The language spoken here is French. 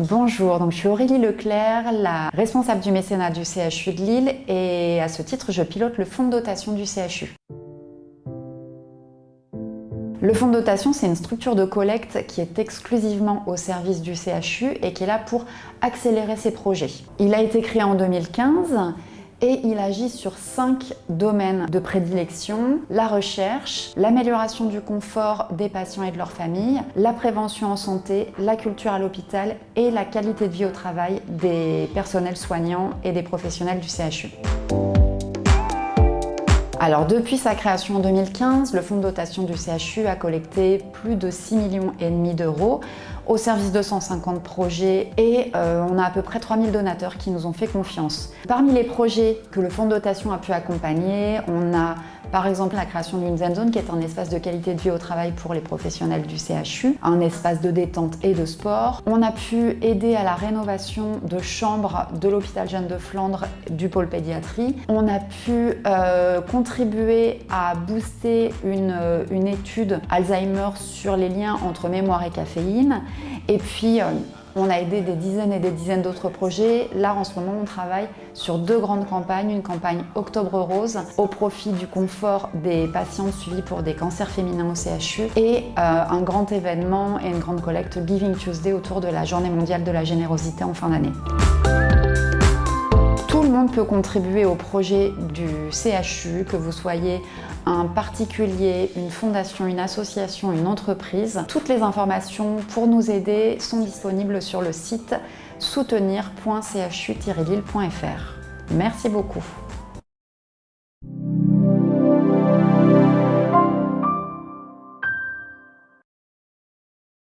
Bonjour, donc je suis Aurélie Leclerc, la responsable du mécénat du CHU de Lille et à ce titre, je pilote le fonds de dotation du CHU. Le fonds de dotation, c'est une structure de collecte qui est exclusivement au service du CHU et qui est là pour accélérer ses projets. Il a été créé en 2015 et il agit sur cinq domaines de prédilection. La recherche, l'amélioration du confort des patients et de leurs familles, la prévention en santé, la culture à l'hôpital et la qualité de vie au travail des personnels soignants et des professionnels du CHU. Alors depuis sa création en 2015, le fonds de dotation du CHU a collecté plus de 6 millions d'euros au service de 150 projets et euh, on a à peu près 3000 donateurs qui nous ont fait confiance. Parmi les projets que le fonds de dotation a pu accompagner, on a par exemple la création d'une Zen Zone qui est un espace de qualité de vie au travail pour les professionnels du CHU, un espace de détente et de sport. On a pu aider à la rénovation de chambres de l'hôpital Jeanne de Flandre du pôle pédiatrie. On a pu euh, contribuer à booster une, étude Alzheimer sur les liens entre mémoire et caféine. Et puis, euh, on a aidé des dizaines et des dizaines d'autres projets. Là, en ce moment, on travaille sur deux grandes campagnes. Une campagne Octobre Rose au profit du confort des patients suivis pour des cancers féminins au CHU et euh, un grand événement et une grande collecte Giving Tuesday autour de la Journée mondiale de la générosité en fin d'année. Peut contribuer au projet du CHU, que vous soyez un particulier, une fondation, une association, une entreprise. Toutes les informations pour nous aider sont disponibles sur le site soutenir.chu-lille.fr. Merci beaucoup.